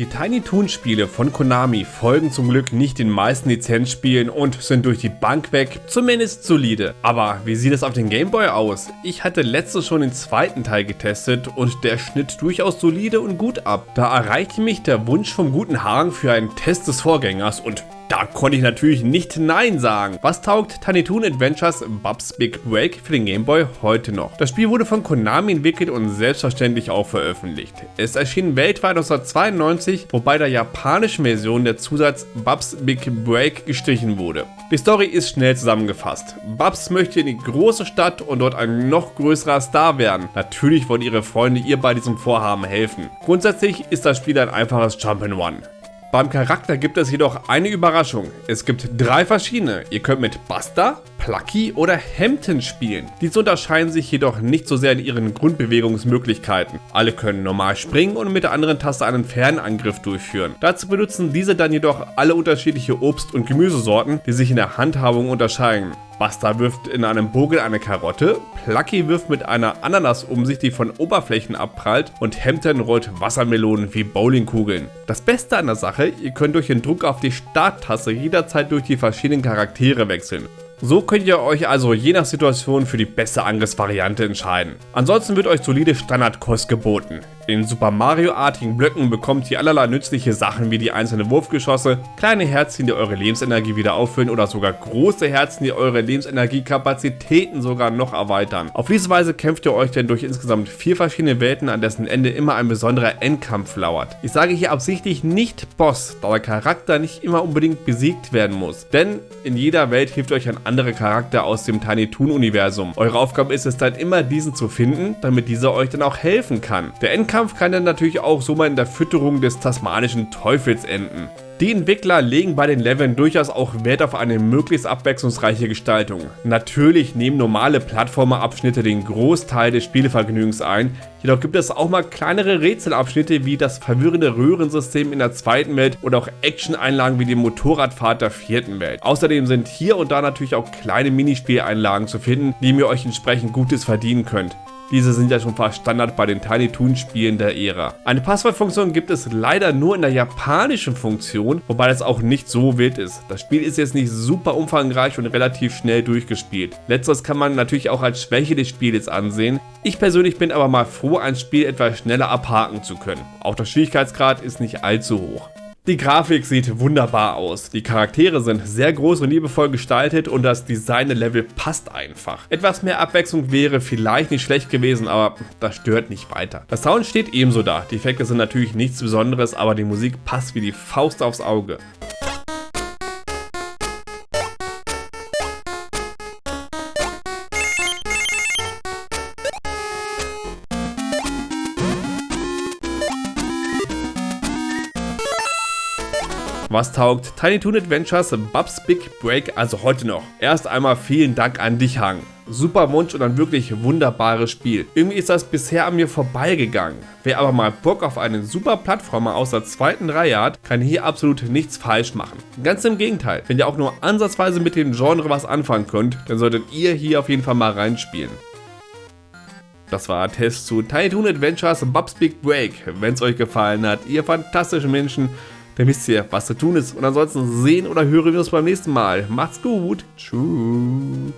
Die Tiny Toon Spiele von Konami folgen zum Glück nicht den meisten Lizenzspielen und sind durch die Bank weg zumindest solide. Aber wie sieht es auf den Gameboy aus? Ich hatte letztes schon den zweiten Teil getestet und der schnitt durchaus solide und gut ab. Da erreichte mich der Wunsch vom guten Hagen für einen Test des Vorgängers und da konnte ich natürlich nicht Nein sagen. Was taugt Tiny Toon Adventures Bubs Big Break für den Game Boy heute noch? Das Spiel wurde von Konami entwickelt und selbstverständlich auch veröffentlicht. Es erschien weltweit 1992, wobei der japanischen Version der Zusatz Bubs Big Break gestrichen wurde. Die Story ist schnell zusammengefasst. Bubs möchte in die große Stadt und dort ein noch größerer Star werden. Natürlich wollen ihre Freunde ihr bei diesem Vorhaben helfen. Grundsätzlich ist das Spiel ein einfaches Jump'n'One. Beim Charakter gibt es jedoch eine Überraschung. Es gibt drei verschiedene. Ihr könnt mit Buster, Plucky oder Hampton spielen. Diese unterscheiden sich jedoch nicht so sehr in ihren Grundbewegungsmöglichkeiten. Alle können normal springen und mit der anderen Taste einen Fernangriff durchführen. Dazu benutzen diese dann jedoch alle unterschiedliche Obst- und Gemüsesorten, die sich in der Handhabung unterscheiden. Buster wirft in einem Bogen eine Karotte, Plucky wirft mit einer Ananas um sich, die von Oberflächen abprallt und Hampton rollt Wassermelonen wie Bowlingkugeln. Das Beste an der Sache, ihr könnt durch den Druck auf die Starttaste jederzeit durch die verschiedenen Charaktere wechseln. So könnt ihr euch also je nach Situation für die beste Angriffsvariante entscheiden. Ansonsten wird euch solide Standardkost geboten. In Super Mario-artigen Blöcken bekommt ihr allerlei nützliche Sachen wie die einzelnen Wurfgeschosse, kleine Herzen, die eure Lebensenergie wieder auffüllen oder sogar große Herzen, die eure Lebensenergiekapazitäten sogar noch erweitern. Auf diese Weise kämpft ihr euch denn durch insgesamt vier verschiedene Welten, an dessen Ende immer ein besonderer Endkampf lauert. Ich sage hier absichtlich nicht Boss, da der Charakter nicht immer unbedingt besiegt werden muss. Denn in jeder Welt hilft euch ein anderer Charakter aus dem Tiny Toon Universum. Eure Aufgabe ist es dann immer diesen zu finden, damit dieser euch dann auch helfen kann. Der Endkampf Endkampf kann dann natürlich auch so mal in der Fütterung des tasmanischen Teufels enden. Die Entwickler legen bei den Leveln durchaus auch Wert auf eine möglichst abwechslungsreiche Gestaltung. Natürlich nehmen normale Plattformerabschnitte den Großteil des Spielevergnügens ein, jedoch gibt es auch mal kleinere Rätselabschnitte wie das verwirrende Röhrensystem in der zweiten Welt oder auch Action-Einlagen wie die Motorradfahrt der vierten Welt. Außerdem sind hier und da natürlich auch kleine Minispieleinlagen zu finden, die ihr euch entsprechend Gutes verdienen könnt. Diese sind ja schon fast Standard bei den Tiny Toon Spielen der Ära. Eine Passwortfunktion gibt es leider nur in der japanischen Funktion, wobei das auch nicht so wild ist. Das Spiel ist jetzt nicht super umfangreich und relativ schnell durchgespielt. Letzteres kann man natürlich auch als Schwäche des Spiels ansehen. Ich persönlich bin aber mal froh, ein Spiel etwas schneller abhaken zu können. Auch der Schwierigkeitsgrad ist nicht allzu hoch. Die Grafik sieht wunderbar aus, die Charaktere sind sehr groß und liebevoll gestaltet und das Design-Level passt einfach. Etwas mehr Abwechslung wäre vielleicht nicht schlecht gewesen, aber das stört nicht weiter. Der Sound steht ebenso da, die Effekte sind natürlich nichts Besonderes, aber die Musik passt wie die Faust aufs Auge. Was taugt Tiny Toon Adventures Bubs Big Break also heute noch? Erst einmal vielen Dank an dich, Hang. Super Wunsch und ein wirklich wunderbares Spiel. Irgendwie ist das bisher an mir vorbeigegangen. Wer aber mal Bock auf einen super Plattformer aus der zweiten Reihe hat, kann hier absolut nichts falsch machen. Ganz im Gegenteil, wenn ihr auch nur ansatzweise mit dem Genre was anfangen könnt, dann solltet ihr hier auf jeden Fall mal reinspielen. Das war ein Test zu Tiny Toon Adventures Bubs Big Break. Wenn es euch gefallen hat, ihr fantastischen Menschen, dann wisst ihr, was zu tun ist. Und ansonsten sehen oder hören wir uns beim nächsten Mal. Macht's gut. Tschüss.